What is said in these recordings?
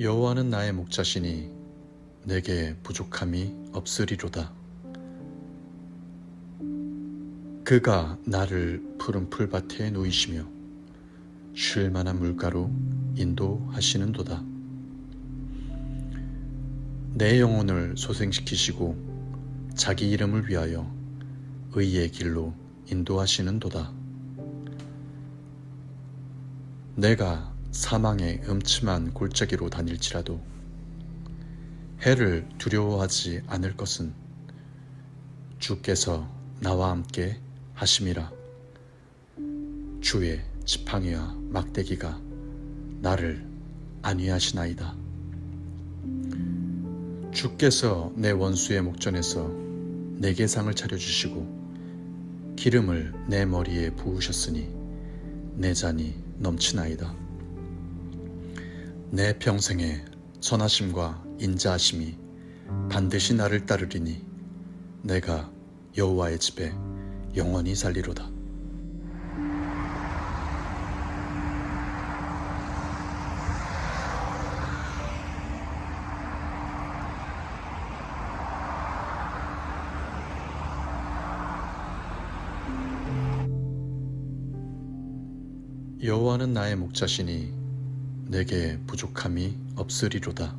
여호와는 나의 목자시니 내게 부족함이 없으리로다. 그가 나를 푸른 풀밭에 누이시며 쉴 만한 물가로 인도하시는도다. 내 영혼을 소생시키시고 자기 이름을 위하여 의의 길로 인도하시는도다. 내가 사망의 음침한 골짜기로 다닐지라도 해를 두려워하지 않을 것은 주께서 나와 함께 하심이라 주의 지팡이와 막대기가 나를 안위하시나이다. 주께서 내 원수의 목전에서 내게 상을 차려주시고 기름을 내 머리에 부으셨으니 내 잔이 넘치나이다. 내 평생에 선하심과 인자하심이 반드시 나를 따르리니 내가 여호와의 집에 영원히 살리로다. 여호와는 나의 목자시니 내게 부족함이 없으리로다.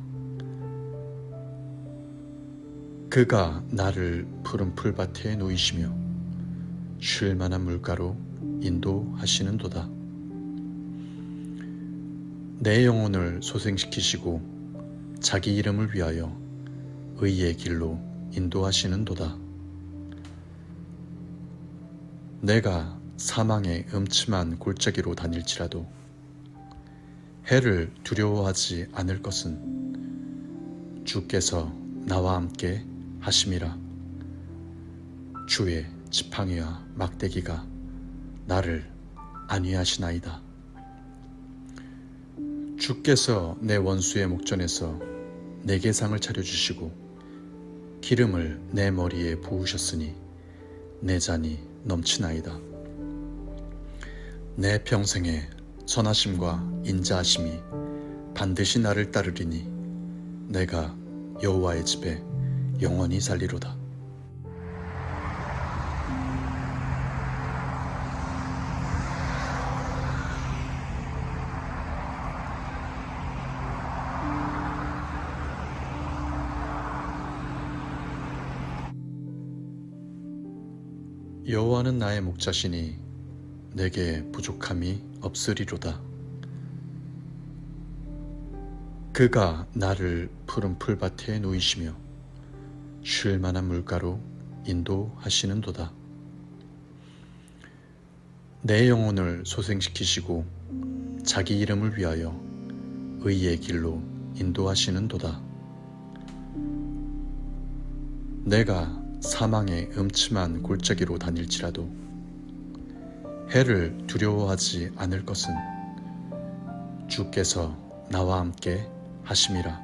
그가 나를 푸른 풀밭에 누이시며 쉴 만한 물가로 인도하시는도다. 내 영혼을 소생시키시고 자기 이름을 위하여 의의 길로 인도하시는도다. 내가 사망의 음침한 골짜기로 다닐지라도 해를 두려워하지 않을 것은 주께서 나와 함께 하심이라 주의 지팡이와 막대기가 나를 안위하시나이다. 주께서 내 원수의 목전에서 내게 상을 차려주시고 기름을 내 머리에 부으셨으니 내 잔이 넘치나이다. 내 평생에 선하심과 인자하심이 반드시 나를 따르리니 내가 여호와의 집에 영원히 살리로다. 여호와는 나의 목자시니 내게 부족함이 없으리로다. 그가 나를 푸른 풀밭에 누이시며 쉴 만한 물가로 인도하시는도다. 내 영혼을 소생시키시고 자기 이름을 위하여 의의 길로 인도하시는도다. 내가 사망의 음침한 골짜기로 다닐지라도 해를 두려워하지 않을 것은 주께서 나와 함께 하심이라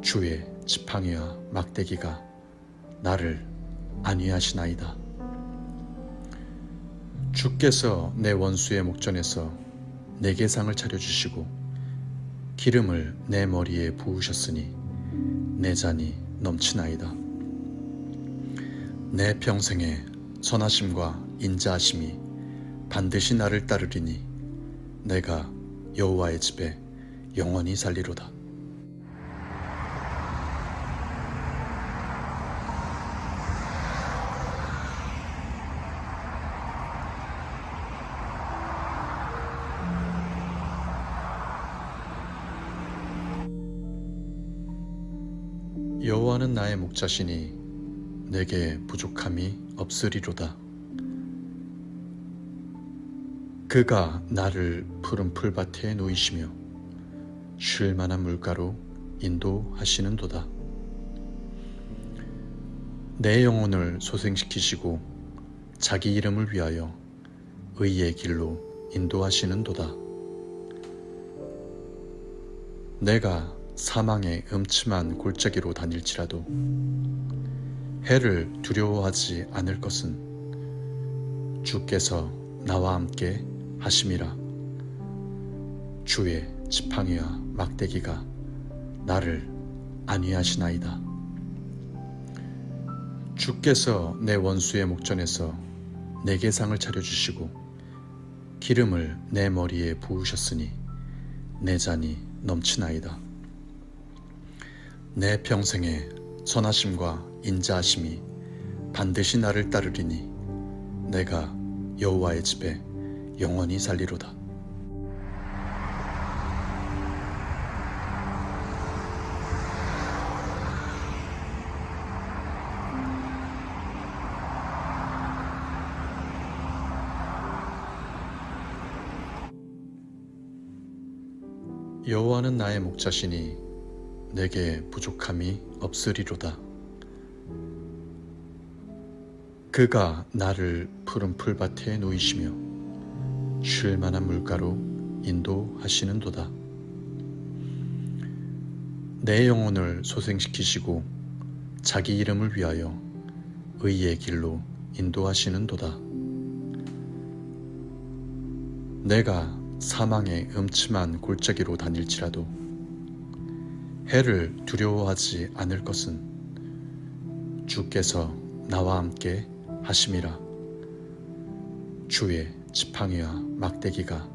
주의 지팡이와 막대기가 나를 안위하시나이다. 주께서 내 원수의 목전에서 내게 상을 차려주시고 기름을 내 머리에 부으셨으니 내 잔이 넘치나이다. 내 평생에 선하심과 인자하심이 반드시 나를 따르리니 내가 여호와의 집에 영원히 살리로다. 여호와는 나의 목자시니 내게 부족함이 없으리로다. 그가 나를 푸른 풀밭에 누이시며 쉴 만한 물가로 인도하시는도다. 내 영혼을 소생시키시고 자기 이름을 위하여 의의 길로 인도하시는도다. 내가 사망의 음침한 골짜기로 다닐지라도 해를 두려워하지 않을 것은 주께서 나와 함께 하심이라 주의 지팡이와 막대기가 나를 안위하시나이다. 주께서 내 원수의 목전에서 내게 상을 차려주시고 기름을 내 머리에 부으셨으니 내 잔이 넘치나이다. 내 평생에 선하심과 인자하심이 반드시 나를 따르리니 내가 여호와의 집에 영원히 살리로다. 여호와는 나의 목자시니 내게 부족함이 없으리로다. 그가 나를 푸른 풀밭에 놓이시며 쉴 만한 물가로 인도하시는도다. 내 영혼을 소생시키시고 자기 이름을 위하여 의의 길로 인도하시는도다. 내가 사망의 음침한 골짜기로 다닐지라도 해를 두려워하지 않을 것은 주께서 나와 함께 하심이라 주의 지팡이와 막대기가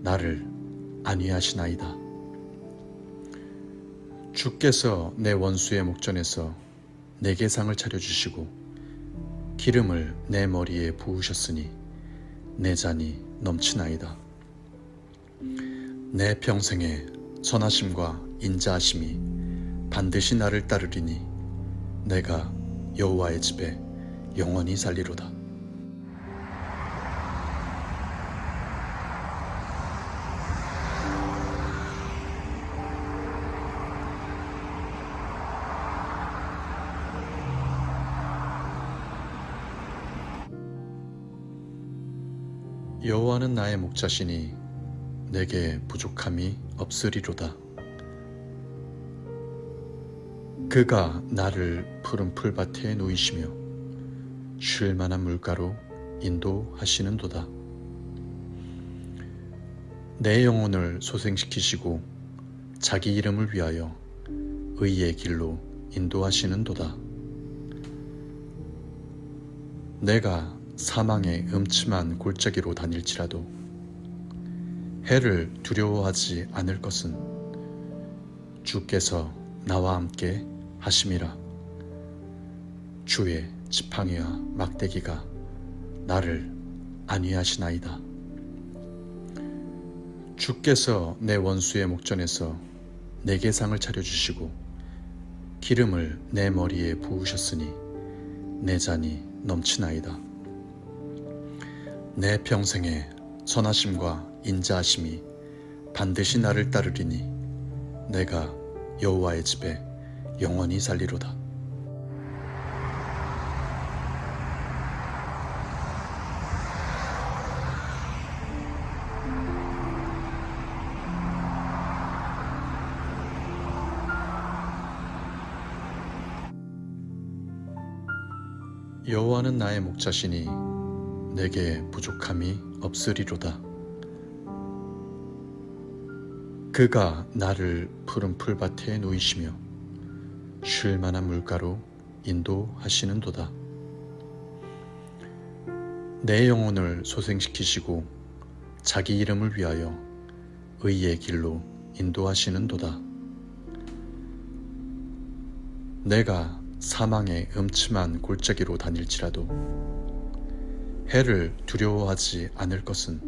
나를 안위하시나이다. 주께서 내 원수의 목전에서 내게 상을 차려주시고 기름을 내 머리에 부으셨으니 내 잔이 넘치나이다. 내 평생에 선하심과 인자하심이 반드시 나를 따르리니 내가 여호와의 집에 영원히 살리로다. 여호와는 나의 목자시니 내게 부족함이 없으리로다. 그가 나를 푸른 풀밭에 놓이시며 쉴 만한 물가로 인도하시는도다. 내 영혼을 소생시키시고 자기 이름을 위하여 의의 길로 인도하시는도다. 내가 사망의 음침한 골짜기로 다닐지라도 해를 두려워하지 않을 것은 주께서 나와 함께 하심이라 주의 지팡이와 막대기가 나를 안위하시나이다. 주께서 내 원수의 목전에서 내게 상을 차려주시고 기름을 내 머리에 부으셨으니 내 잔이 넘치나이다. 내 평생에 선하심과 인자하심이 반드시 나를 따르리니 내가 여호와의 집에 영원히 살리로다. 여호와는 나의 목자시니 내게 부족함이 없으리로다. 그가 나를 푸른 풀밭에 놓이시며 쉴 만한 물가로 인도하시는도다. 내 영혼을 소생시키시고 자기 이름을 위하여 의의 길로 인도하시는도다. 내가 사망의 음침한 골짜기로 다닐지라도 해를 두려워하지 않을 것은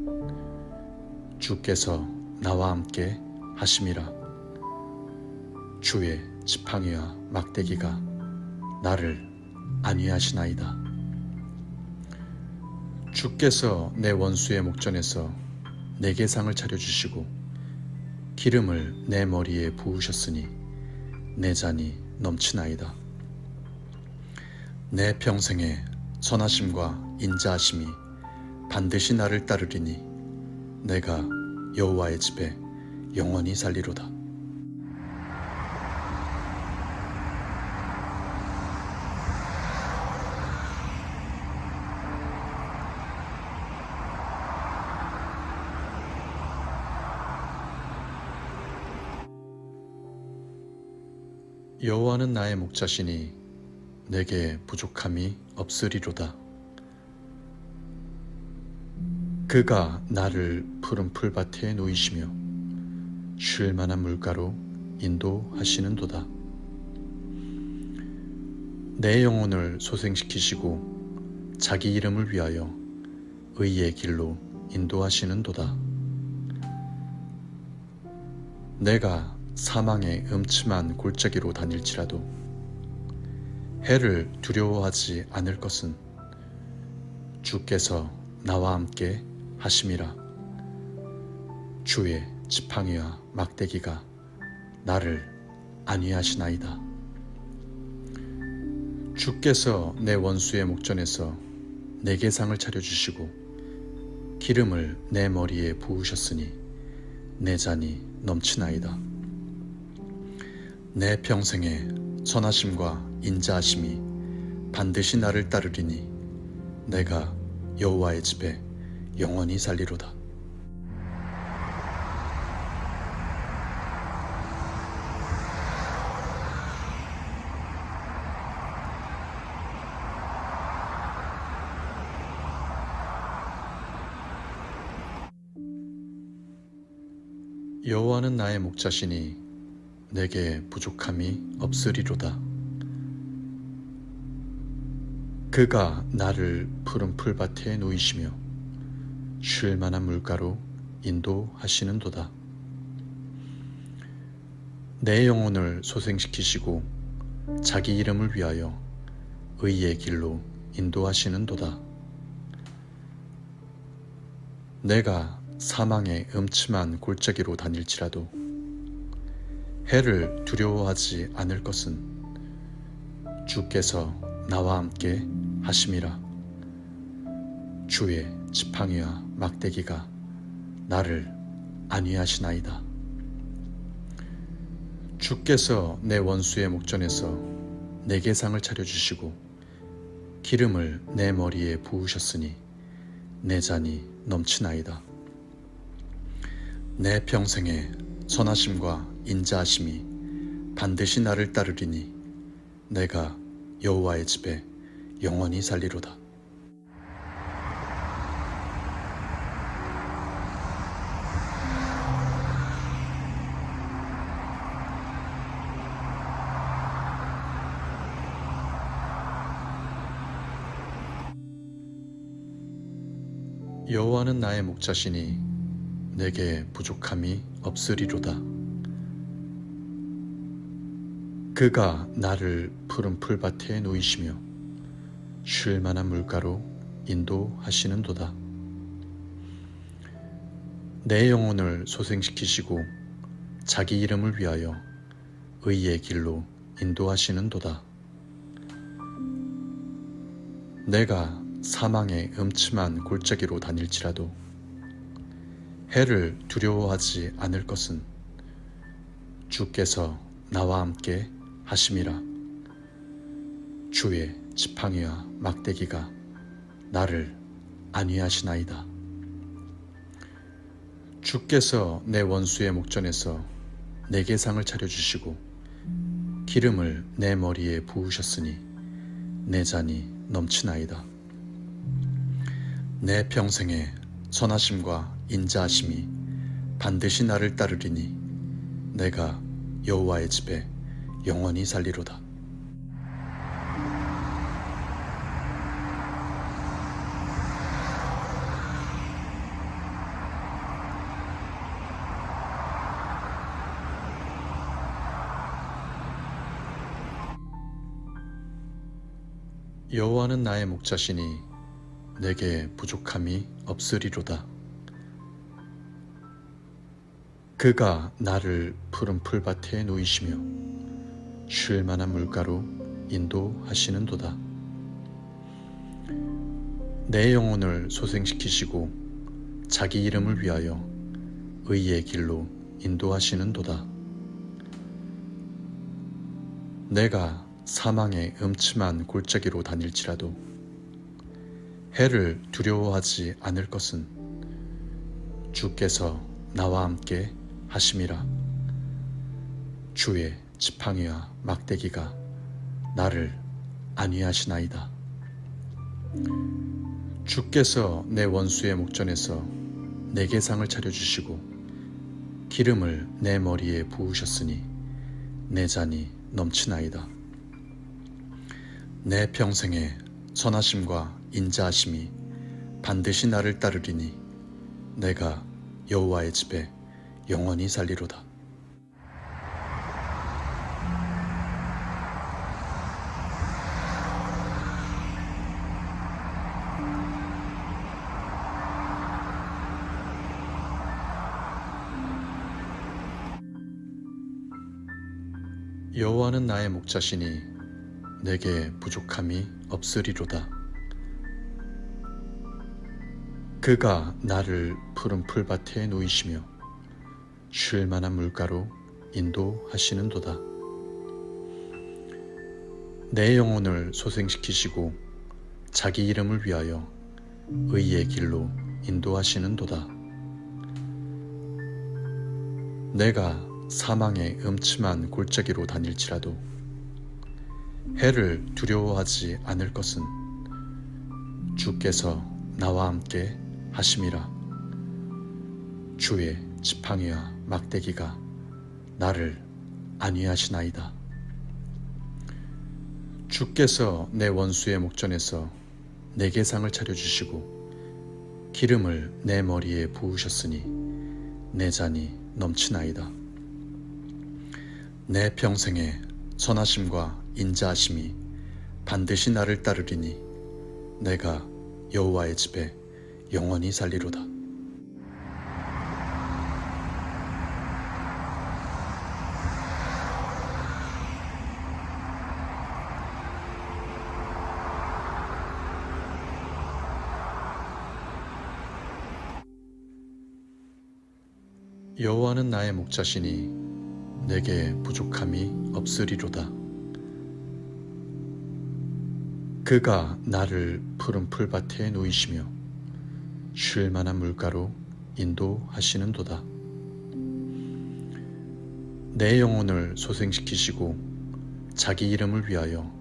주께서 나와 함께 하심이라 주의 지팡이와 막대기가 나를 안위하시나이다. 주께서 내 원수의 목전에서 내게 상을 차려주시고 기름을 내 머리에 부으셨으니 내 잔이 넘치나이다. 내 평생에 선하심과 인자하심이 반드시 나를 따르리니 내가 여호와의 집에 영원히 살리로다. 여호와는 나의 목자시니 내게 부족함이 없으리로다. 그가 나를 푸른 풀밭에 놓이시며 쉴 만한 물가로 인도하시는도다. 내 영혼을 소생시키시고 자기 이름을 위하여 의의 길로 인도하시는도다. 내가 사망의 음침한 골짜기로 다닐지라도 해를 두려워하지 않을 것은 주께서 나와 함께 하심이라. 주의 지팡이와 막대기가 나를 안위하시나이다. 주께서 내 원수의 목전에서 내게 상을 차려주시고 기름을 내 머리에 부으셨으니 내 잔이 넘치나이다. 내 평생에 선하심과 인자하심이 반드시 나를 따르리니 내가 여호와의 집에 영원히 살리로다. 여호와는 나의 목자시니 내게 부족함이 없으리로다. 그가 나를 푸른 풀밭에 놓이시며 쉴 만한 물가로 인도하시는도다. 내 영혼을 소생시키시고 자기 이름을 위하여 의의 길로 인도하시는도다. 내가 사망의 음침한 골짜기로 다닐지라도 해를 두려워하지 않을 것은 주께서 나와 함께 하심이라 주의 지팡이와 막대기가 나를 안위하시나이다. 주께서 내 원수의 목전에서 내게 상을 차려주시고 기름을 내 머리에 부으셨으니 내 잔이 넘치나이다. 내 평생에 선하심과 인자하심이 반드시 나를 따르리니 내가 여호와의 집에 영원히 살리로다. 여호와는 나의 목자시니 내게 부족함이 없으리로다. 그가 나를 푸른 풀밭에 놓이시며 쉴 만한 물가로 인도하시는도다. 내 영혼을 소생시키시고 자기 이름을 위하여 의의 길로 인도하시는도다. 내가 사망의 음침한 골짜기로 다닐지라도 해를 두려워하지 않을 것은 주께서 나와 함께 하심이라 주의 지팡이와 막대기가 나를 안위하시나이다. 주께서 내 원수의 목전에서 내게 상을 차려주시고 기름을 내 머리에 부으셨으니 내 잔이 넘치나이다. 내 평생에 선하심과 인자하심이 반드시 나를 따르리니 내가 여호와의 집에 영원히 살리로다. 여호와는 나의 목자시니 내게 부족함이 없으리로다. 그가 나를 푸른 풀밭에 놓이시며 쉴 만한 물가로 인도하시는도다. 내 영혼을 소생시키시고 자기 이름을 위하여 의의 길로 인도하시는도다. 내가 사망의 음침한 골짜기로 다닐지라도 해를 두려워하지 않을 것은 주께서 나와 함께 하심이라 주의 지팡이와 막대기가 나를 안위하시나이다. 주께서 내 원수의 목전에서 내게 상을 차려주시고 기름을 내 머리에 부으셨으니 내 잔이 넘치나이다. 내 평생에 선하심과 인자하심이 반드시 나를 따르리니 내가 여호와의 집에 영원히 살리로다. 여호와는 나의 목자시니 내게 부족함이 없으리로다. 그가 나를 푸른 풀밭에 놓이시며 쉴 만한 물가로 인도하시는도다. 내 영혼을 소생시키시고 자기 이름을 위하여 의의 길로 인도하시는도다. 내가 사망의 음침한 골짜기로 다닐지라도 해를 두려워하지 않을 것은 주께서 나와 함께 하심이라 주의 지팡이와 막대기가 나를 안위하시나이다. 주께서 내 원수의 목전에서 내게 상을 차려주시고 기름을 내 머리에 부으셨으니 내 잔이 넘치나이다. 내 평생에 선하심과 인자하심이 반드시 나를 따르리니 내가 여호와의 집에 영원히 살리로다. 여호와는 나의 목자시니 내게 부족함이 없으리로다. 그가 나를 푸른 풀밭에 놓이시며 쉴 만한 물가로 인도하시는 도다. 내 영혼을 소생시키시고 자기 이름을 위하여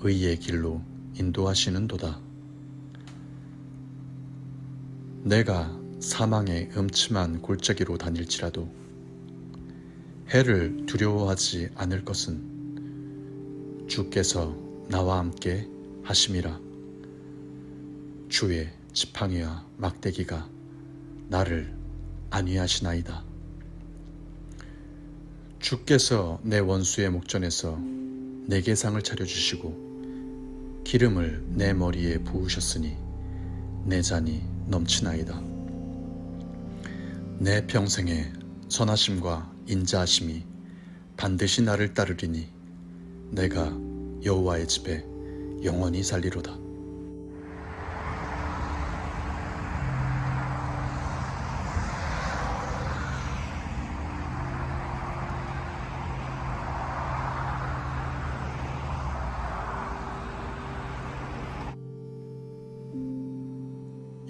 의의 길로 인도하시는 도다. 내가 사망의 음침한 골짜기로 다닐지라도 해를 두려워하지 않을 것은 주께서 나와 함께 하심이라 주의 지팡이와 막대기가 나를 안위하시나이다. 주께서 내 원수의 목전에서 내게 상을 차려주시고 기름을 내 머리에 부으셨으니 내 잔이 넘치나이다. 내 평생에 선하심과 인자하심이 반드시 나를 따르리니 내가 여호와의 집에 영원히 살리로다.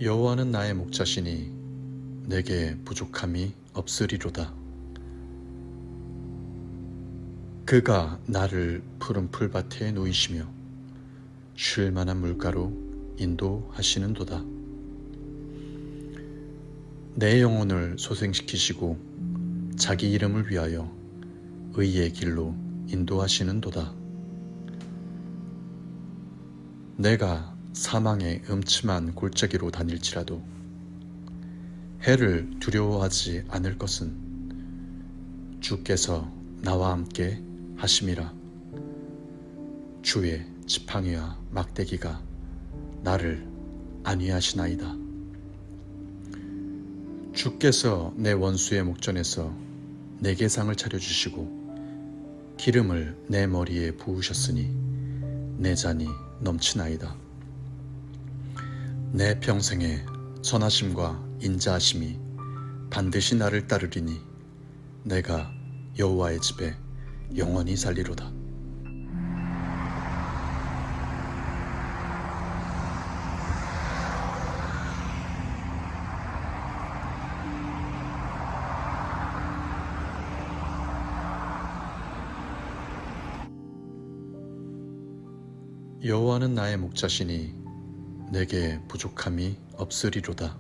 여호와는 나의 목자시니 내게 부족함이 없으리로다. 그가 나를 푸른 풀밭에 놓이시며 쉴 만한 물가로 인도하시는도다. 내 영혼을 소생시키시고 자기 이름을 위하여 의의 길로 인도하시는도다. 내가 사망의 음침한 골짜기로 다닐지라도 해를 두려워하지 않을 것은 주께서 나와 함께 하심이라 주의 지팡이와 막대기가 나를 안위하시나이다. 주께서 내 원수의 목전에서 내게 상을 차려주시고 기름을 내 머리에 부으셨으니 내 잔이 넘치나이다. 내 평생에 선하심과 인자하심이 반드시 나를 따르리니 내가 여호와의 집에 영원히 살리로다. 여호와는 나의 목자시니 내게 부족함이 없으리로다.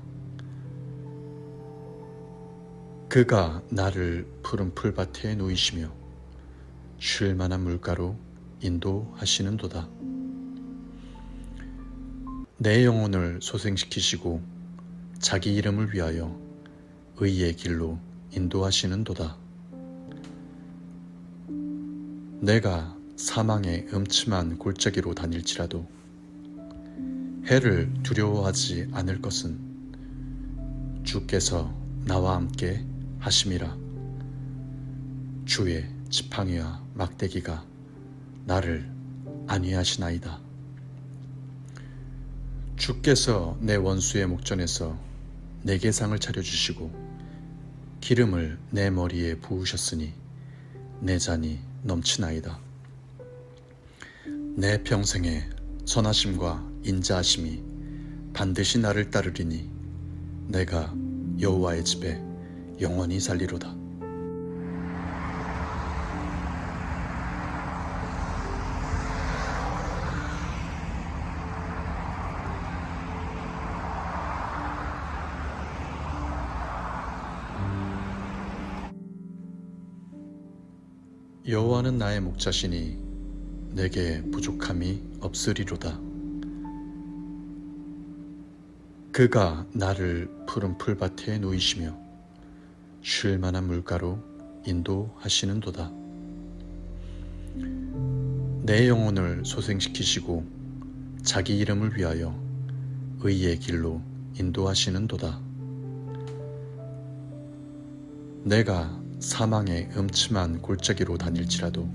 그가 나를 푸른 풀밭에 놓이시며 쉴 만한 물가로 인도하시는도다. 내 영혼을 소생시키시고 자기 이름을 위하여 의의 길로 인도하시는도다. 내가 사망의 음침한 골짜기로 다닐지라도 해를 두려워하지 않을 것은 주께서 나와 함께 하심이라 주의 지팡이와 막대기가 나를 안위하시나이다. 주께서 내 원수의 목전에서 내게 상을 차려주시고 기름을 내 머리에 부으셨으니 내 잔이 넘치나이다. 내 평생에 선하심과 인자하심이 반드시 나를 따르리니 내가 여호와의 집에 영원히 살리로다. 여호와는 나의 목자시니 내게 부족함이 없으리로다. 그가 나를 푸른 풀밭에 놓이시며 쉴 만한 물가로 인도하시는도다. 내 영혼을 소생시키시고 자기 이름을 위하여 의의 길로 인도하시는도다. 내가 사망의 음침한 골짜기로 다닐지라도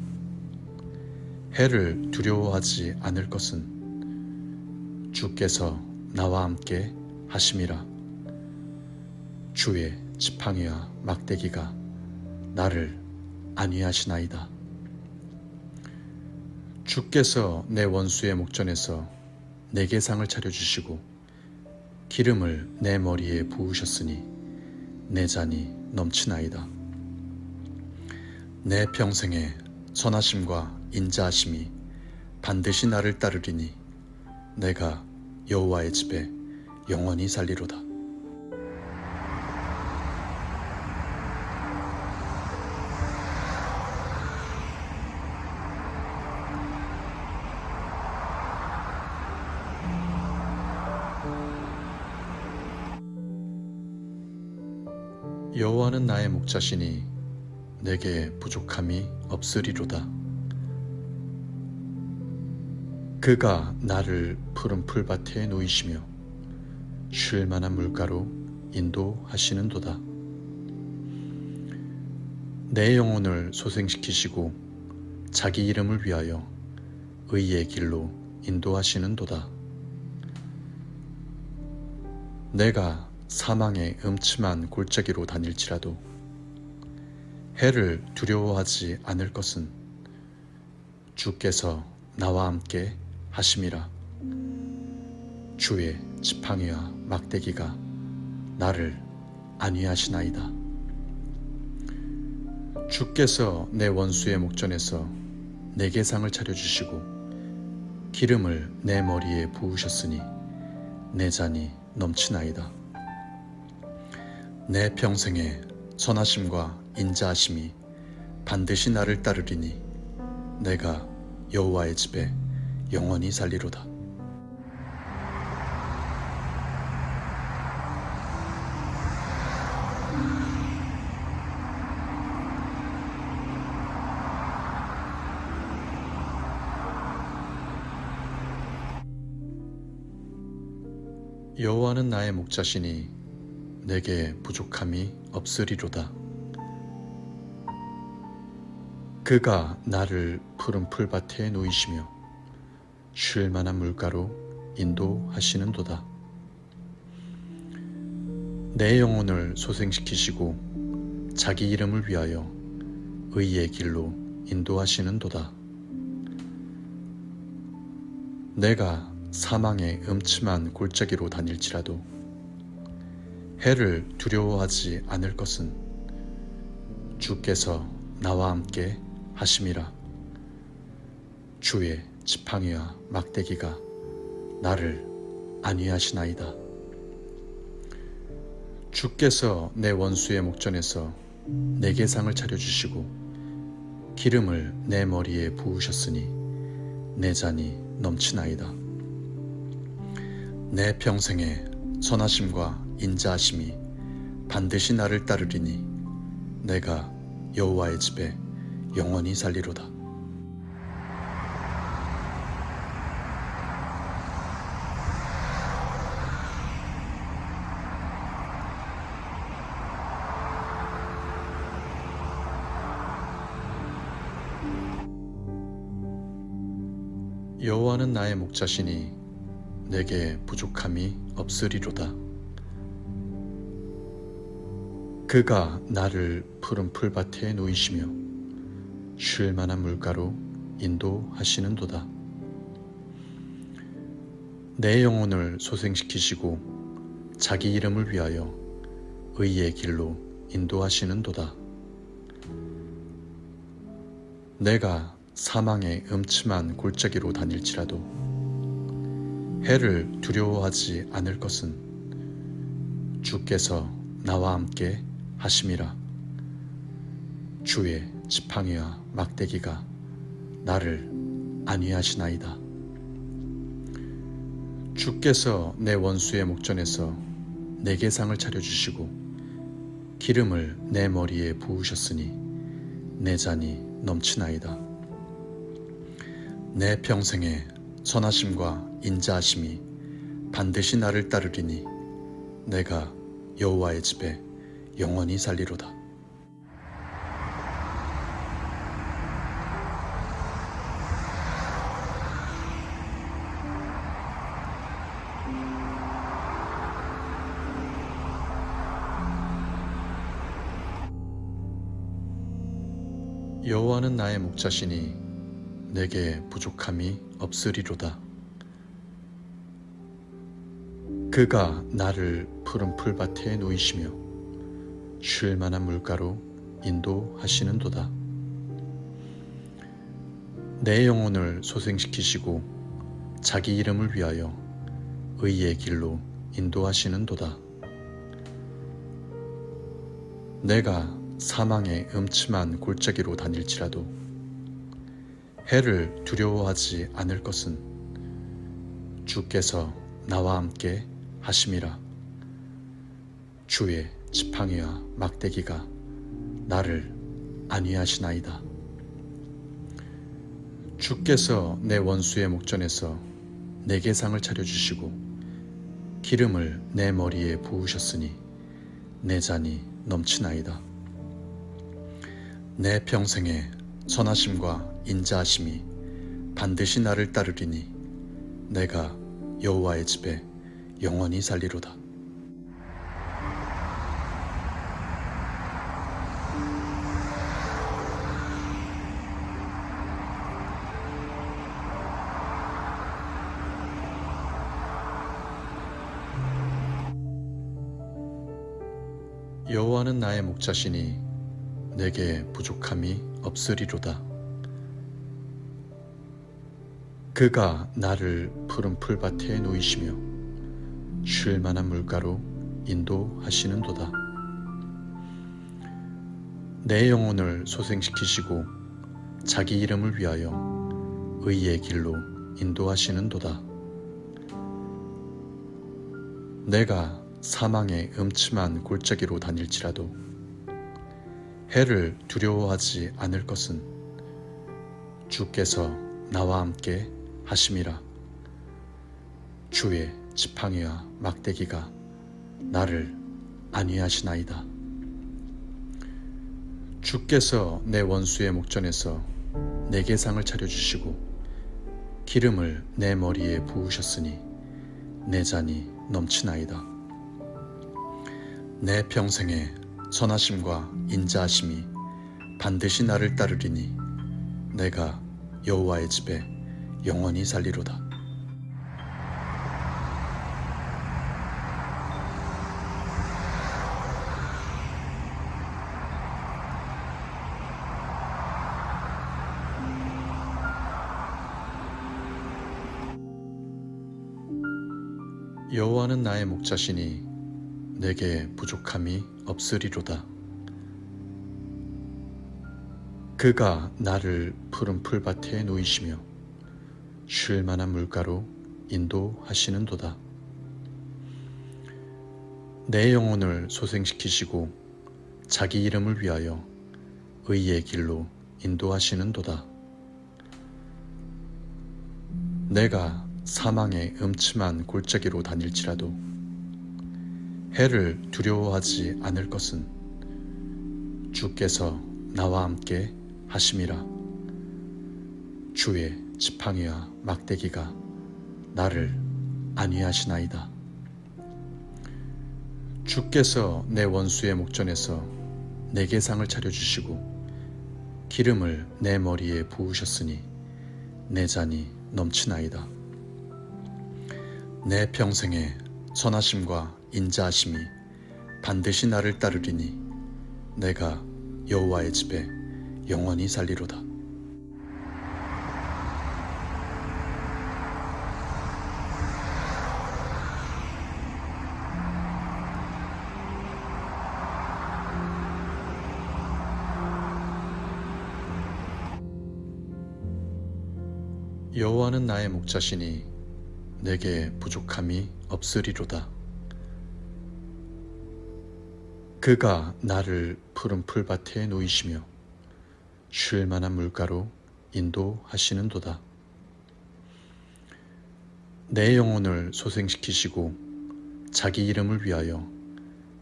해를 두려워하지 않을 것은 주께서 나와 함께 하심이라 주의 지팡이와 막대기가 나를 안위하시나이다. 주께서 내 원수의 목전에서 내게 상을 차려주시고 기름을 내 머리에 부으셨으니 내 잔이 넘치나이다. 내 평생에 선하심과 인자하심이 반드시 나를 따르리니 내가 여호와의 집에 영원히 살리로다. 여호와는 나의 목자시니 내게 부족함이 없으리로다. 그가 나를 푸른 풀밭에 놓이시며 쉴 만한 물가로 인도하시는도다. 내 영혼을 소생시키시고 자기 이름을 위하여 의의 길로 인도하시는도다. 내가 사망의 음침한 골짜기로 다닐지라도 해를 두려워하지 않을 것은 주께서 나와 함께 하심이라 주의 지팡이와 막대기가 나를 안위하시나이다. 주께서 내 원수의 목전에서 내게 상을 차려주시고 기름을 내 머리에 부으셨으니 내 잔이 넘치나이다. 내 평생에 선하심과 인자하심이 반드시 나를 따르리니 내가 여호와의 집에 영원히 살리로다. 여호와는 나의 목자시니 내게 부족함이 없으리로다. 그가 나를 푸른 풀밭에 놓이시며 쉴 만한 물가로 인도하시는도다. 내 영혼을 소생시키시고 자기 이름을 위하여 의의 길로 인도하시는도다. 내가 사망의 음침한 골짜기로 다닐지라도 해를 두려워하지 않을 것은 주께서 나와 함께 하심이라 주의 지팡이와 막대기가 나를 안위하시나이다. 주께서 내 원수의 목전에서 내게 상을 차려주시고 기름을 내 머리에 부으셨으니 내 잔이 넘치나이다. 내 평생에 선하심과 인자하심이 반드시 나를 따르리니 내가 여호와의 집에 영원히 살리로다. 여호와는 나의 목자시니 내게 부족함이 없으리로다. 그가 나를 푸른 풀밭에 놓이시며 쉴 만한 물가로 인도하시는도다. 내 영혼을 소생시키시고 자기 이름을 위하여 의의 길로 인도하시는도다. 내가 사망의 음침한 골짜기로 다닐지라도 해를 두려워하지 않을 것은 주께서 나와 함께 하심이라 주의 지팡이와 막대기가 나를 안위하시나이다. 주께서 내 원수의 목전에서 내게 상을 차려주시고 기름을 내 머리에 부으셨으니 내 잔이 넘치나이다. 내 평생에 선하심과 인자하심이 반드시 나를 따르리니 내가 여호와의 집에 영원히 살리로다. 여호와는 나의 목자시니 내게 부족함이 없으리로다. 그가 나를 푸른 풀밭에 놓이시며 쉴 만한 물가로 인도하시는도다. 내 영혼을 소생시키시고 자기 이름을 위하여 의의 길로 인도하시는도다. 내가 사망의 음침한 골짜기로 다닐지라도 해를 두려워하지 않을 것은 주께서 나와 함께 하심이라 주의 지팡이와 막대기가 나를 안위하시나이다. 주께서 내 원수의 목전에서 내게 상을 차려주시고 기름을 내 머리에 부으셨으니 내 잔이 넘치나이다. 내 평생에 선하심과 인자하심이 반드시 나를 따르리니 내가 여호와의 집에 영원히 살리로다. 자시니 내게 부족함이 없으리로다. 그가 나를 푸른 풀밭에 놓이시며 쉴 만한 물가로 인도하시는도다. 내 영혼을 소생시키시고 자기 이름을 위하여 의의 길로 인도하시는도다. 내가 사망의 음침한 골짜기로 다닐지라도 해를 두려워하지 않을 것은 주께서 나와 함께 하심이라 주의 지팡이와 막대기가 나를 안위하시나이다. 주께서 내 원수의 목전에서 내게 상을 차려주시고 기름을 내 머리에 부으셨으니 내 잔이 넘치나이다. 내 평생에 선하심과 인자하심이 반드시 나를 따르리니 내가 여호와의 집에 영원히 살리로다. 여호와는 나의 목자시니 내게 부족함이 없으리로다. 그가 나를 푸른 풀밭에 놓이시며 쉴 만한 물가로 인도하시는 도다. 내 영혼을 소생시키시고 자기 이름을 위하여 의의 길로 인도하시는 도다. 내가 사망의 음침한 골짜기로 다닐지라도 해를 두려워하지 않을 것은 주께서 나와 함께 하심이라 주의 지팡이와 막대기가 나를 안위하시나이다. 주께서 내 원수의 목전에서 내게 상을 차려주시고 기름을 내 머리에 부으셨으니 내 잔이 넘치나이다. 내 평생에 선하심과 인자하심이 반드시 나를 따르리니 내가 여호와의 집에 영원히 살리로다. 여호와는 나의 목자시니 내게 부족함이 없으리로다. 그가 나를 푸른 풀밭에 놓이시며 쉴 만한 물가로 인도하시는도다. 내 영혼을 소생시키시고 자기 이름을 위하여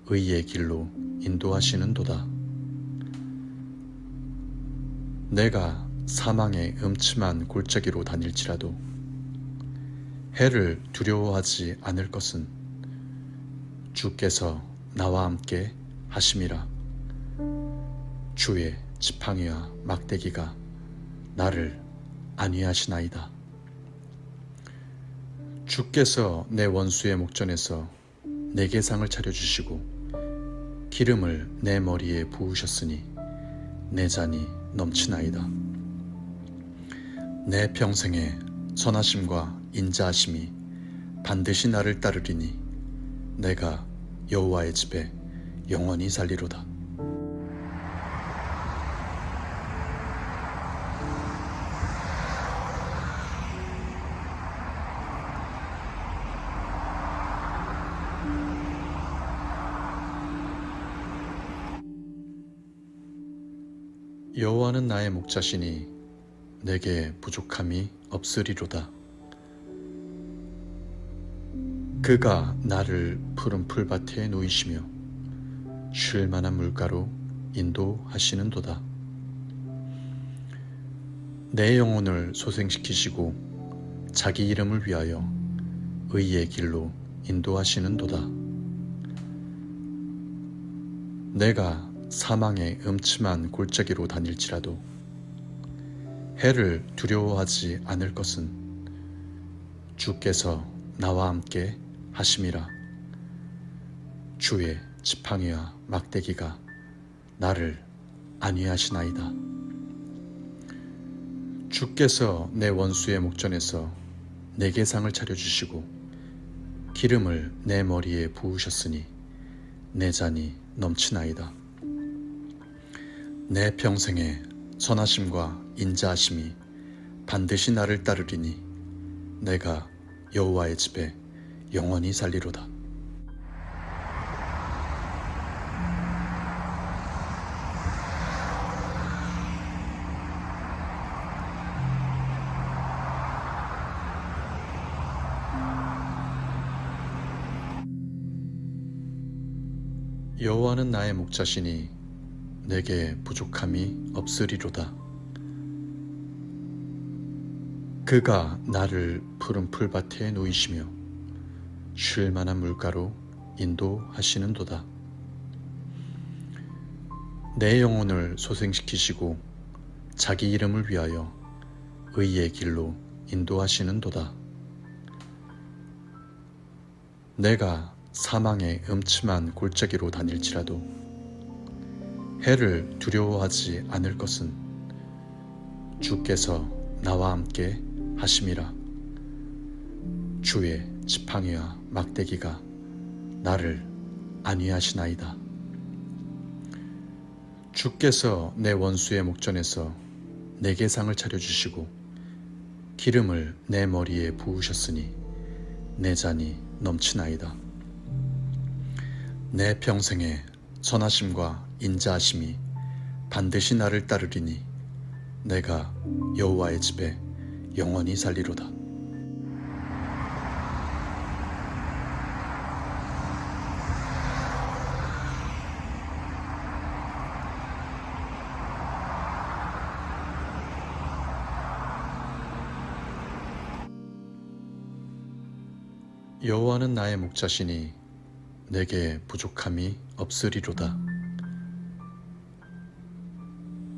의의 길로 인도하시는도다. 내가 사망의 음침한 골짜기로 다닐지라도 해를 두려워하지 않을 것은 주께서 나와 함께 하심이라 주의 지팡이와 막대기가 나를 안위하시나이다. 주께서 내 원수의 목전에서 내게 상을 차려주시고 기름을 내 머리에 부으셨으니 내 잔이 넘치나이다. 내 평생에 선하심과 인자하심이 반드시 나를 따르리니 내가 여호와의 집에 영원히 살리로다. 여호와는 나의 목자시니 내게 부족함이 없으리로다. 그가 나를 푸른 풀밭에 놓이시며 쉴 만한 물가로 인도하시는도다. 내 영혼을 소생시키시고 자기 이름을 위하여 의의 길로 인도하시는도다. 내가 사망의 음침한 골짜기로 다닐지라도 해를 두려워하지 않을 것은 주께서 나와 함께 하심이라 주의 지팡이와 막대기가 나를 안위하시나이다. 주께서 내 원수의 목전에서 내게 상을 차려주시고 기름을 내 머리에 부으셨으니 내 잔이 넘치나이다. 내 평생에 선하심과 인자하심이 반드시 나를 따르리니 내가 여호와의 집에 영원히 살리로다. 여호와는 나의 목자시니 내게 부족함이 없으리로다. 그가 나를 푸른 풀밭에 놓이시며 쉴 만한 물가로 인도하시는도다. 내 영혼을 소생시키시고 자기 이름을 위하여 의의 길로 인도하시는도다. 내가 사망의 음침한 골짜기로 다닐지라도 해를 두려워하지 않을 것은 주께서 나와 함께 하심이라 주의 지팡이와 막대기가 나를 안위하시나이다. 주께서 내 원수의 목전에서 내게 상을 차려주시고 기름을 내 머리에 부으셨으니 내 잔이 넘치나이다. 내 평생에 선하심과 인자하심이 반드시 나를 따르리니 내가 여호와의 집에 영원히 살리로다. 여호와는 나의 목자시니 내게 부족함이 없으리로다.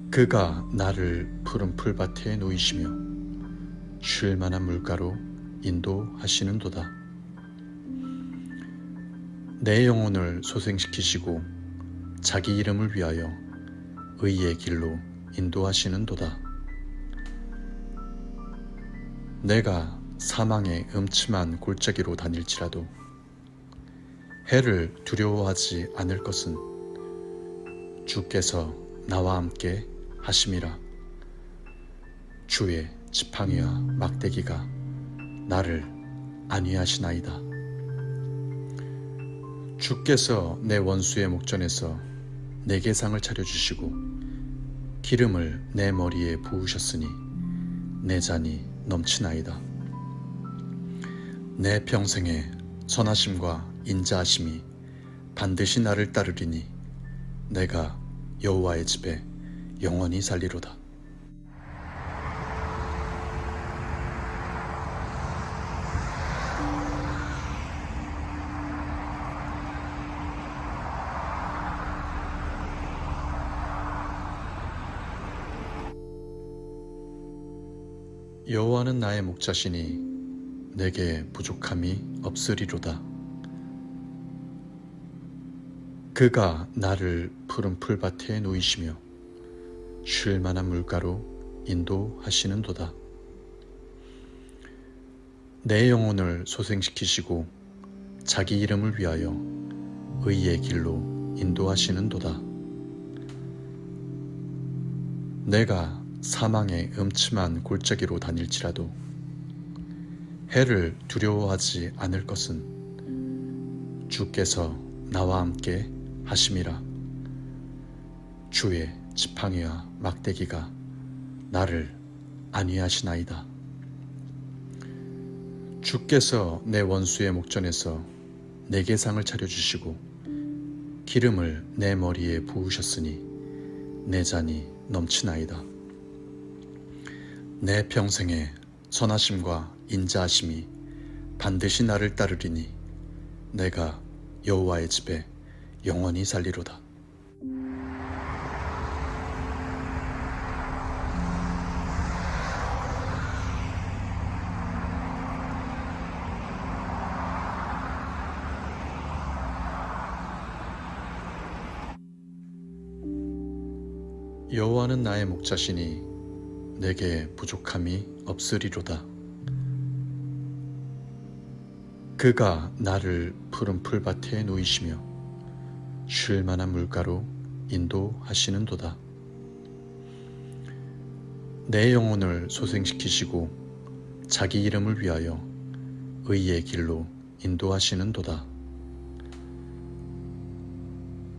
그가 나를 푸른 풀밭에 놓이시며 쉴 만한 물가로 인도하시는도다. 내 영혼을 소생시키시고 자기 이름을 위하여 의의 길로 인도하시는도다. 내가 사망의 음침한 골짜기로 다닐지라도 해를 두려워하지 않을 것은 주께서 나와 함께 하심이라 주의 지팡이와 막대기가 나를 안위하시나이다. 주께서 내 원수의 목전에서 내게 상을 차려주시고 기름을 내 머리에 부으셨으니 내 잔이 넘치나이다. 내 평생에 선하심과 인자하심이 반드시 나를 따르리니 내가 여호와의 집에 영원히 살리로다. 여호와는 나의 목자시니 내게 부족함이 없으리로다. 그가 나를 푸른 풀밭에 놓이시며 쉴 만한 물가로 인도하시는도다. 내 영혼을 소생시키시고 자기 이름을 위하여 의의 길로 인도하시는도다. 내가 사망의 음침한 골짜기로 다닐지라도 해를 두려워하지 않을 것은 주께서 나와 함께 하심이라 주의 지팡이와 막대기가 나를 안위하시나이다. 주께서 내 원수의 목전에서 내게 상을 차려주시고 기름을 내 머리에 부으셨으니 내 잔이 넘치나이다. 내 평생에 선하심과 인자하심이 반드시 나를 따르리니 내가 여호와의 집에 영원히 살리로다. 여호와는 나의 목자시니 내게 부족함이 없으리로다. 그가 나를 푸른 풀밭에 놓이시며 쉴 만한 물가로 인도하시는도다. 내 영혼을 소생시키시고 자기 이름을 위하여 의의 길로 인도하시는도다.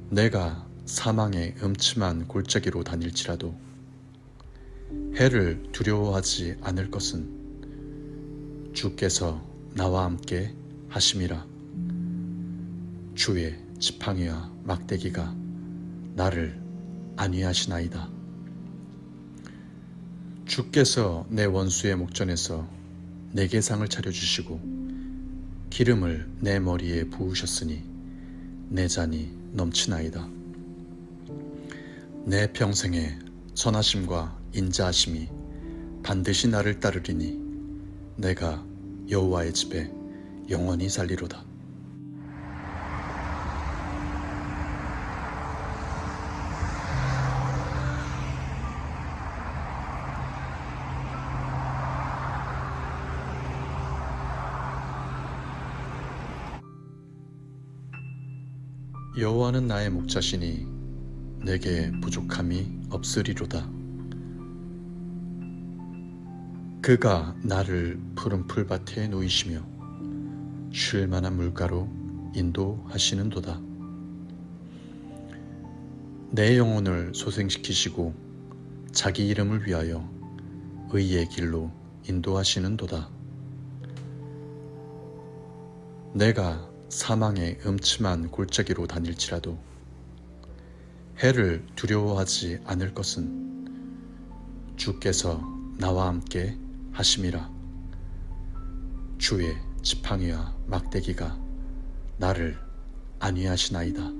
내가 사망의 음침한 골짜기로 다닐지라도 해를 두려워하지 않을 것은 주께서 나와 함께 하심이라 주의 지팡이와 막대기가 나를 안위하시나이다. 주께서 내 원수의 목전에서 내게 상을 차려주시고 기름을 내 머리에 부으셨으니 내 잔이 넘치나이다. 내 평생에 선하심과 인자하심이 반드시 나를 따르리니 내가 여호와의 집에 영원히 살리로다. 여호와는 나의 목자시니 내게 부족함이 없으리로다. 그가 나를 푸른 풀밭에 놓이시며 쉴 만한 물가로 인도하시는도다. 내 영혼을 소생시키시고 자기 이름을 위하여 의의 길로 인도하시는도다. 내가 사망의 음침한 골짜기로 다닐지라도 해를 두려워하지 않을 것은 주께서 나와 함께 하심이라. 주의 지팡이와 막대기가 나를 안위하시나이다.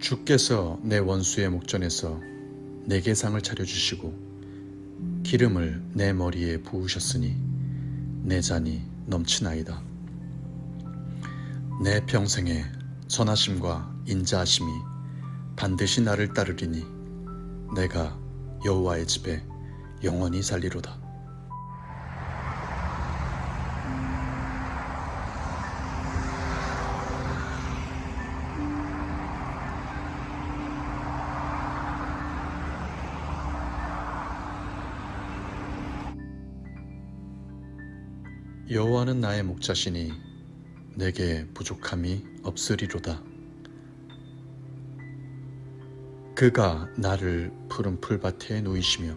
주께서 내 원수의 목전에서 내게 상을 차려주시고 기름을 내 머리에 부으셨으니 내 잔이 넘치나이다. 내 평생에 선하심과 인자하심이 반드시 나를 따르리니 내가 여호와의 집에 영원히 살리로다. 여호와는 나의 목자시니 내게 부족함이 없으리로다. 그가 나를 푸른 풀밭에 놓이시며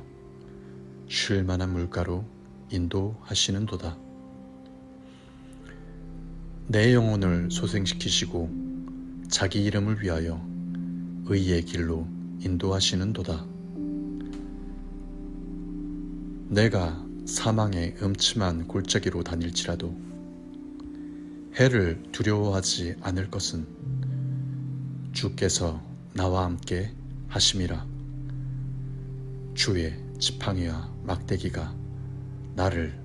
쉴 만한 물가로 인도하시는도다. 내 영혼을 소생시키시고 자기 이름을 위하여 의의 길로 인도하시는도다. 내가 사망의 음침한 골짜기로 다닐지라도 해를 두려워하지 않을 것은 주께서 나와 함께 하심이라 주의 지팡이와 막대기가 나를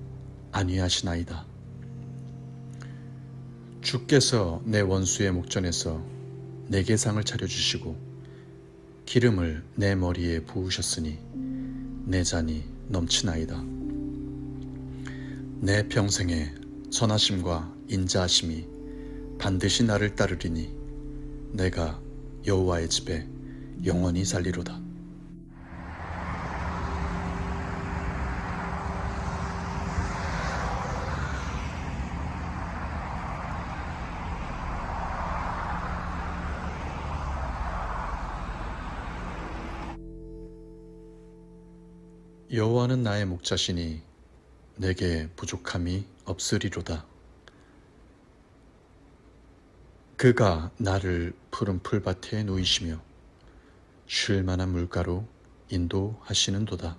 안위하시나이다. 주께서 내 원수의 목전에서 내게 상을 차려주시고 기름을 내 머리에 부으셨으니 내 잔이 넘치나이다. 내 평생에 선하심과 인자하심이 반드시 나를 따르리니 내가 여호와의 집에 영원히 살리로다. 여호와는 나의 목자시니 내게 부족함이 없으리로다. 그가 나를 푸른 풀밭에 놓이시며 쉴 만한 물가로 인도하시는 도다.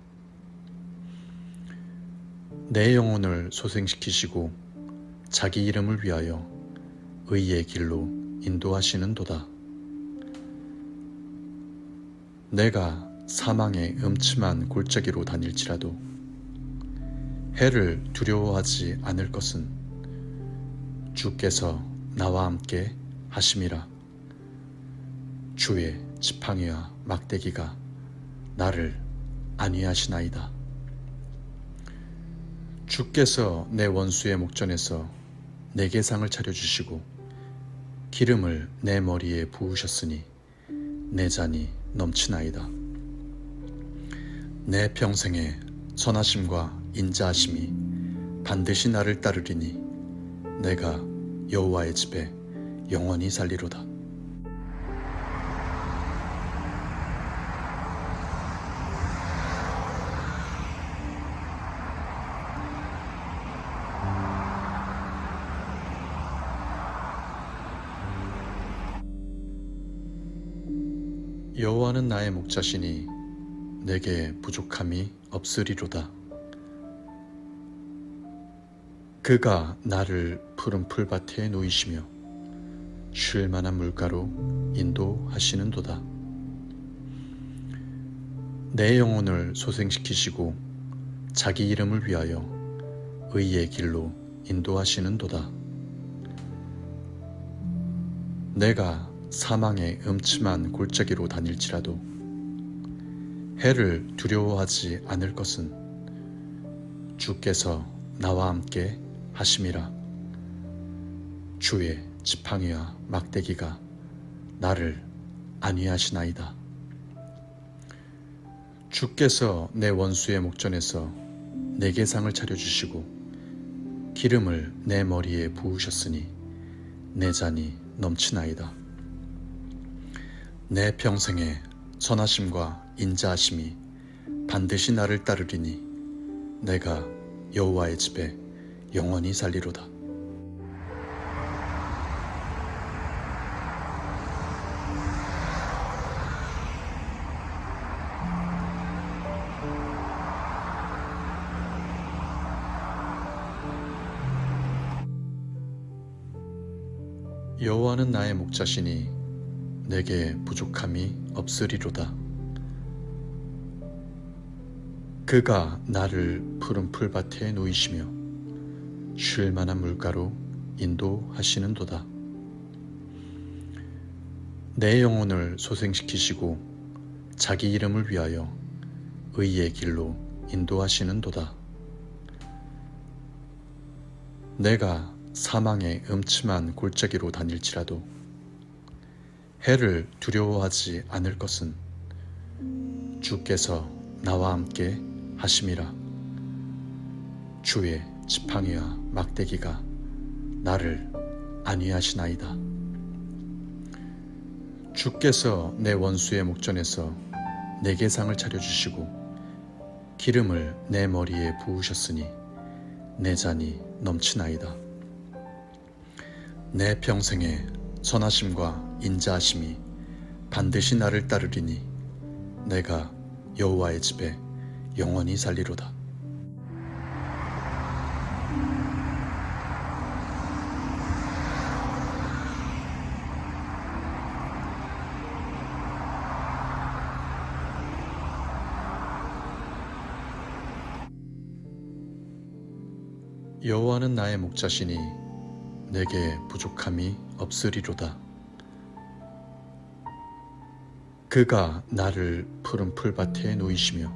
내 영혼을 소생시키시고 자기 이름을 위하여 의의 길로 인도하시는 도다. 내가 사망의 음침한 골짜기로 다닐지라도 해를 두려워하지 않을 것은 주께서 나와 함께 하심이라 주의 지팡이와 막대기가 나를 안위하시나이다. 주께서 내 원수의 목전에서 내게 상을 차려주시고 기름을 내 머리에 부으셨으니 내 잔이 넘치나이다. 내 평생에 선하심과 인자하심이 반드시 나를 따르리니 내가 여호와의 집에 영원히 살리로다. 여호와는 나의 목자시니 내게 부족함이 없으리로다. 그가 나를 푸른 풀밭에 놓이시며 쉴 만한 물가로 인도하시는도다. 내 영혼을 소생시키시고 자기 이름을 위하여 의의 길로 인도하시는도다. 내가 사망의 음침한 골짜기로 다닐지라도 해를 두려워하지 않을 것은 주께서 나와 함께 하심이라 주의 지팡이와 막대기가 나를 안위하시나이다. 주께서 내 원수의 목전에서 내게 상을 차려주시고 기름을 내 머리에 부으셨으니 내 잔이 넘치나이다. 내 평생에 선하심과 인자하심이 반드시 나를 따르리니 내가 여호와의 집에 영원히 살리로다. 여호와는 나의 목자시니 내게 부족함이 없으리로다. 그가 나를 푸른 풀밭에 놓이시며 쉴 만한 물가로 인도하시는도다. 내 영혼을 소생시키시고 자기 이름을 위하여 의의 길로 인도하시는도다. 내가 사망의 음침한 골짜기로 다닐지라도 해를 두려워하지 않을 것은 주께서 나와 함께 하심이라 주의 지팡이와 막대기가 나를 안위하시나이다. 주께서 내 원수의 목전에서 내게 상을 차려주시고 기름을 내 머리에 부으셨으니 내 잔이 넘치나이다. 내 평생에 선하심과 인자하심이 반드시 나를 따르리니 내가 여호와의 집에 영원히 살리로다. 여호와는 나의 목자시니 내게 부족함이 없으리로다. 그가 나를 푸른 풀밭에 놓이시며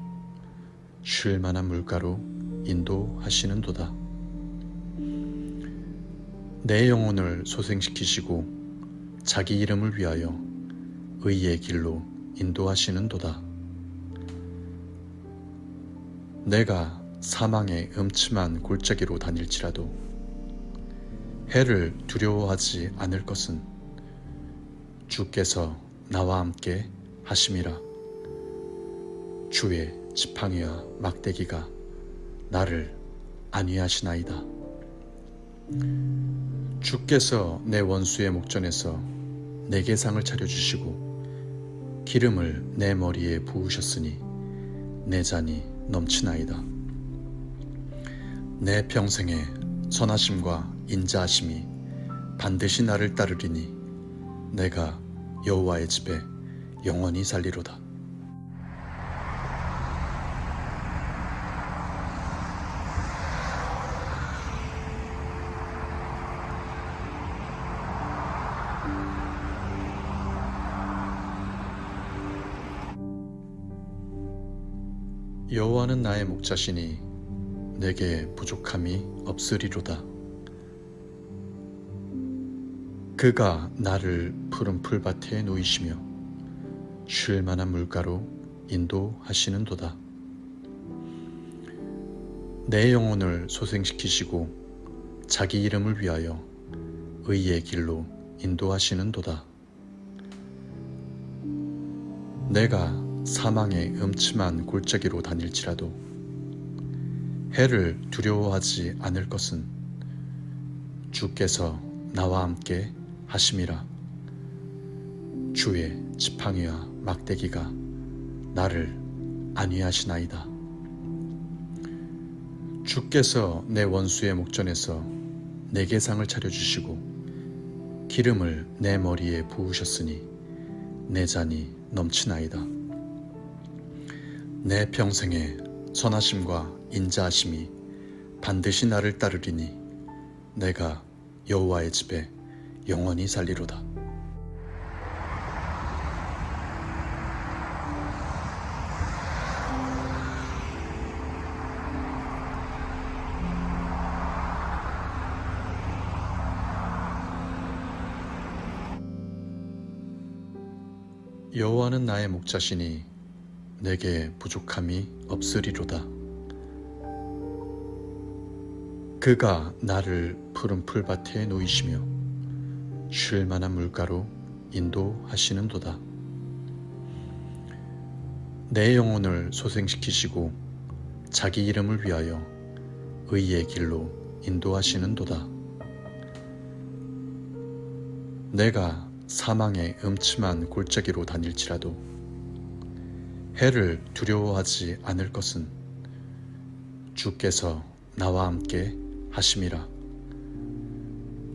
쉴 만한 물가로 인도하시는도다. 내 영혼을 소생시키시고 자기 이름을 위하여 의의 길로 인도하시는도다. 내가 사망의 음침한 골짜기로 다닐지라도 해를 두려워하지 않을 것은 주께서 나와 함께 하심이라 주의 지팡이와 막대기가 나를 안위하시나이다. 주께서 내 원수의 목전에서 내게 상을 차려주시고 기름을 내 머리에 부으셨으니 내 잔이 넘치나이다. 내 평생에 선하심과 인자하심이 반드시 나를 따르리니 내가 여호와의 집에 영원히 살리로다. 여호와는 나의 목자시니 내게 부족함이 없으리로다. 그가 나를 푸른 풀밭에 놓이시며 쉴 만한 물가로 인도하시는 도다. 내 영혼을 소생시키시고 자기 이름을 위하여 의의 길로 인도하시는 도다. 내가 사망의 음침한 골짜기로 다닐지라도 해를 두려워하지 않을 것은 주께서 나와 함께 하심이라 주의 지팡이와 막대기가 나를 안위하시나이다. 주께서 내 원수의 목전에서 내게 상을 차려주시고 기름을 내 머리에 부으셨으니 내 잔이 넘치나이다. 내 평생에 선하심과 인자하심이 반드시 나를 따르리니 내가 여호와의 집에 영원히 살리로다. 여호와는 나의 목자시니 내게 부족함이 없으리로다. 그가 나를 푸른 풀밭에 놓이시며 쉴 만한 물가로 인도하시는도다. 내 영혼을 소생시키시고 자기 이름을 위하여 의의 길로 인도하시는도다. 내가 사망의 음침한 골짜기로 다닐지라도 해를 두려워하지 않을 것은 주께서 나와 함께 하심이라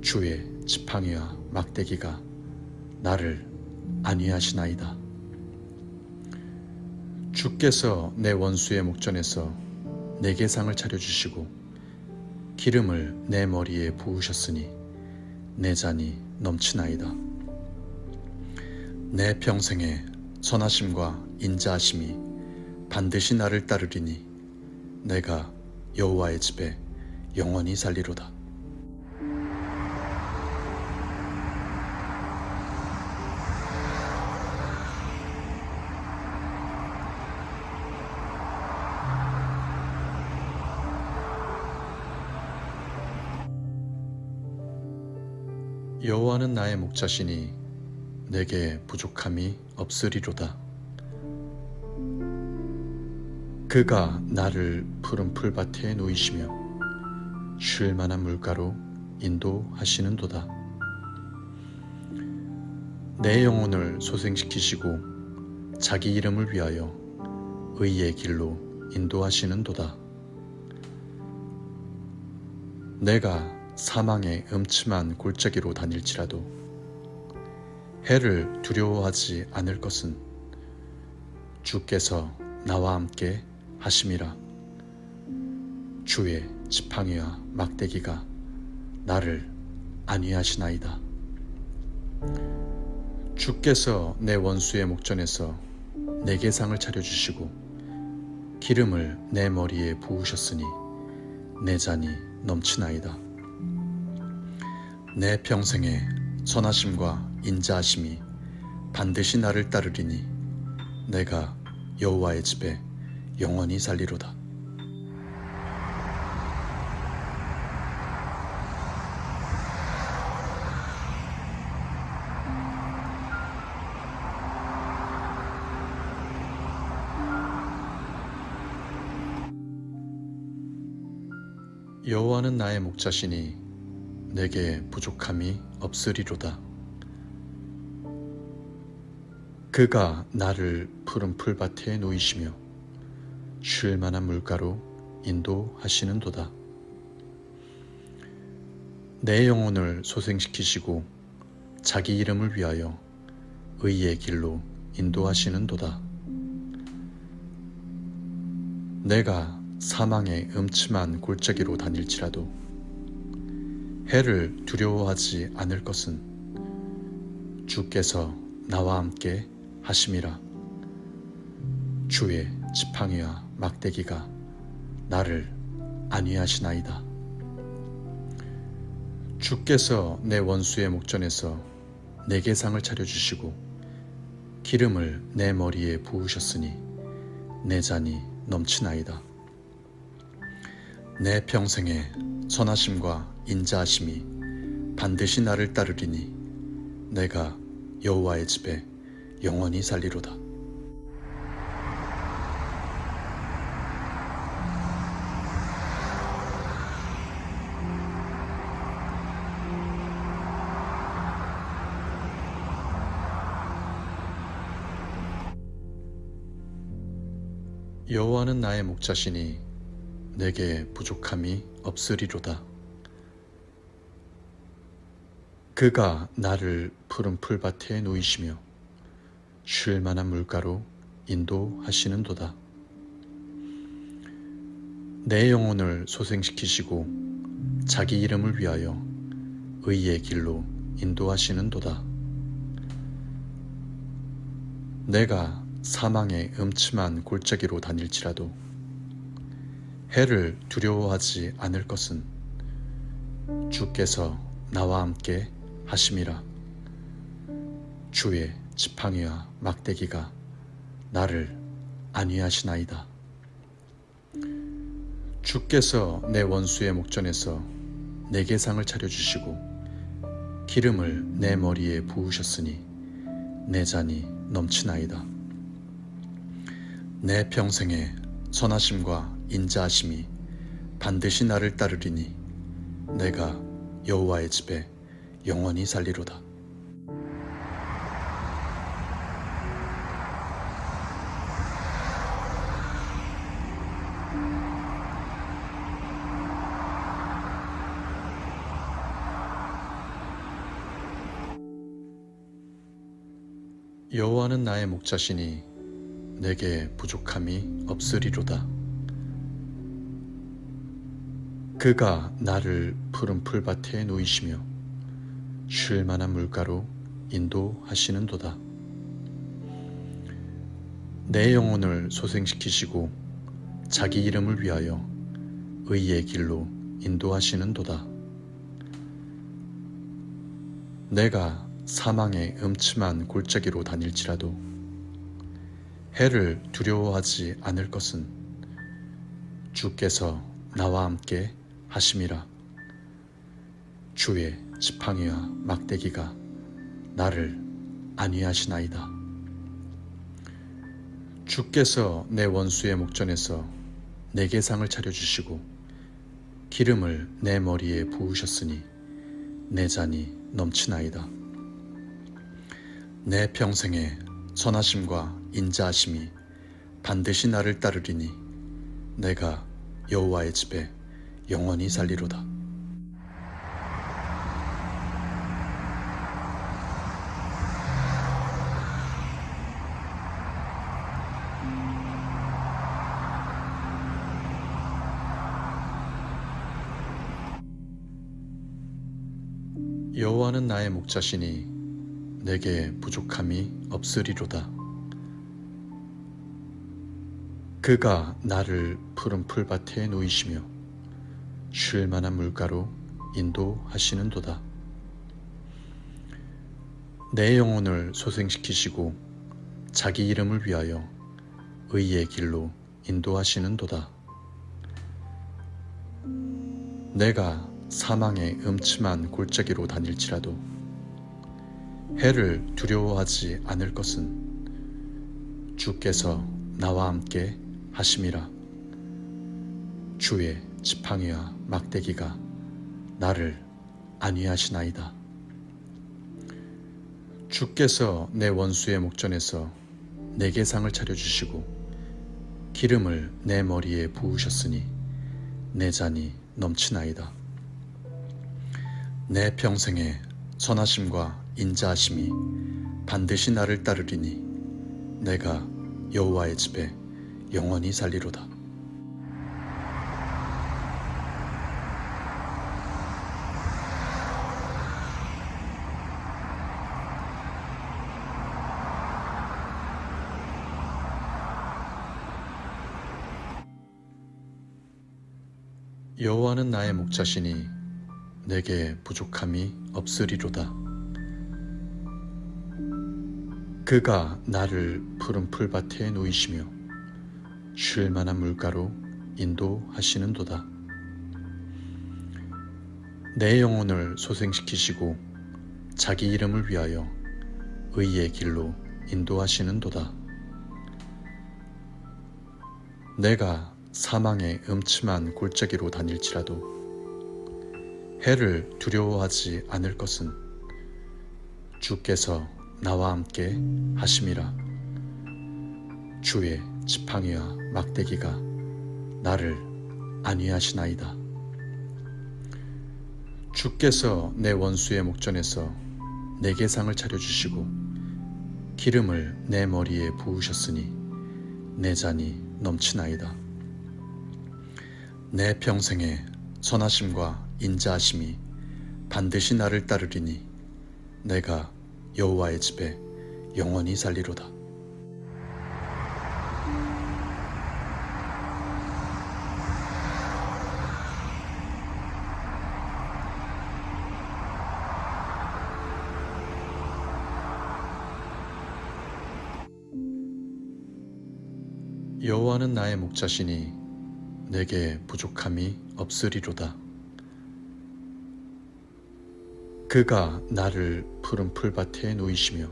주의 지팡이와 막대기가 나를 안위하시나이다. 주께서 내 원수의 목전에서 내게 상을 차려주시고 기름을 내 머리에 부으셨으니 내 잔이 넘치나이다. 내 평생에 선하심과 인자하심이 반드시 나를 따르리니 내가 여호와의 집에 영원히 살리로다. 여호와는 나의 목자시니 내게 부족함이 없으리로다. 그가 나를 푸른 풀밭에 놓이시며 쉴 만한 물가로 인도하시는도다. 내 영혼을 소생시키시고 자기 이름을 위하여 의의 길로 인도하시는도다. 내가 사망의 음침한 골짜기로 다닐지라도 해를 두려워하지 않을 것은 주께서 나와 함께 하심이라 주의 지팡이와 막대기가 나를 안위하시나이다. 주께서 내 원수의 목전에서 내게 상을 차려주시고 기름을 내 머리에 부으셨으니 내 잔이 넘치나이다. 내 평생에 선하심과 인자하심이 반드시 나를 따르리니 내가 여호와의 집에 영원히 살리로다. 여호와는 나의 목자시니 내게 부족함이 없으리로다. 그가 나를 푸른 풀밭에 놓이시며 쉴 만한 물가로 인도하시는 도다. 내 영혼을 소생시키시고 자기 이름을 위하여 의의 길로 인도하시는 도다. 내가 사망의 음침한 골짜기로 다닐지라도 해를 두려워하지 않을 것은 주께서 나와 함께 하심이라 주의 지팡이와 막대기가 나를 안위하시나이다. 주께서 내 원수의 목전에서 내게 상을 차려주시고 기름을 내 머리에 부으셨으니 내 잔이 넘치나이다. 내 평생에 선하심과 인자하심이 반드시 나를 따르리니 내가 여호와의 집에 영원히 살리로다. 여호와는 나의 목자시니 내게 부족함이 없으리로다. 그가 나를 푸른 풀밭에 놓이시며 쉴 만한 물가로 인도하시는도다. 내 영혼을 소생시키시고 자기 이름을 위하여 의의 길로 인도하시는도다. 내가 사망의 음침한 골짜기로 다닐지라도 해를 두려워하지 않을 것은 주께서 나와 함께 하심이라 주의 지팡이와 막대기가 나를 안위하시나이다. 주께서 내 원수의 목전에서 내게 상을 차려주시고 기름을 내 머리에 부으셨으니 내 잔이 넘치나이다. 내 평생에 선하심과 인자하심이 반드시 나를 따르리니 내가 여호와의 집에 영원히 살리로다. 여호와는 나의 목자시니 내게 부족함이 없으리로다. 그가 나를 푸른 풀밭에 놓이시며 쉴 만한 물가로 인도하시는도다. 내 영혼을 소생시키시고 자기 이름을 위하여 의의 길로 인도하시는도다. 내가 사망의 음침한 골짜기로 다닐지라도 해를 두려워하지 않을 것은 주께서 나와 함께 하심이라 주의 지팡이와 막대기가 나를 안위하시나이다. 주께서 내 원수의 목전에서 내게 상을 차려주시고 기름을 내 머리에 부으셨으니 내 잔이 넘치나이다. 내 평생에 선하심과 인자하심이 반드시 나를 따르리니 내가 여호와의 집에 영원히 살리로다. 여호와는 나의 목자시니 내게 부족함이 없으리로다. 그가 나를 푸른 풀밭에 놓이시며 쉴 만한 물가로 인도하시는도다. 내 영혼을 소생시키시고 자기 이름을 위하여 의의 길로 인도하시는도다. 내가 사망의 음침한 골짜기로 다닐지라도 해를 두려워하지 않을 것은 주께서 나와 함께 하심이라 주의 지팡이와 막대기가 나를 안위하시나이다. 주께서 내 원수의 목전에서 내게 상을 차려주시고 기름을 내 머리에 부으셨으니 내 잔이 넘치나이다. 내 평생에 선하심과 인자하심이 반드시 나를 따르리니 내가 여호와의 집에 영원히 살리로다. 여호와는 나의 목자시니 내게 부족함이 없으리로다. 그가 나를 푸른 풀밭에 놓이시며 쉴 만한 물가로 인도하시는도다. 내 영혼을 소생시키시고 자기 이름을 위하여 의의 길로 인도하시는도다. 내가 사망의 음침한 골짜기로 다닐지라도 해를 두려워하지 않을 것은 주께서 나와 함께 하심이라 주의 지팡이와 막대기가 나를 안위하시나이다. 주께서 내 원수의 목전에서 내게 상을 차려주시고 기름을 내 머리에 부으셨으니 내 잔이 넘치나이다. 내 평생에 선하심과 인자하심이 반드시 나를 따르리니 내가 여호와의 집에 영원히 살리로다. 여호와는 나의 목자시니 내게 부족함이 없으리로다. 그가 나를 푸른 풀밭에 누이시며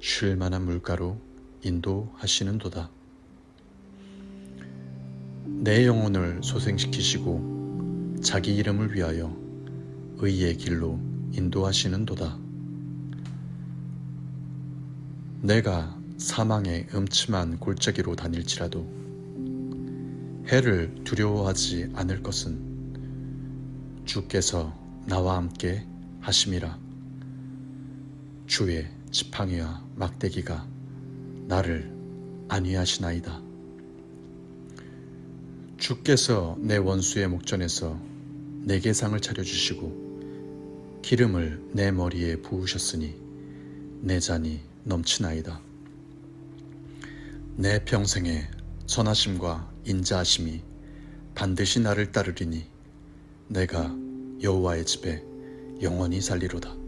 쉴 만한 물가로 인도하시는도다. 내 영혼을 소생시키시고 자기 이름을 위하여 의의 길로 인도하시는도다. 내가 사망의 음침한 골짜기로 다닐지라도 해를 두려워하지 않을 것은 주께서 나와 함께 하심이라 주의 지팡이와 막대기가 나를 안위하시나이다. 주께서 내 원수의 목전에서 내게 상을 차려주시고 기름을 내 머리에 부으셨으니 내 잔이 넘치나이다. 내 평생에 선하심과 인자하심이 반드시 나를 따르리니 내가 여호와의 집에 영원히 살리로다.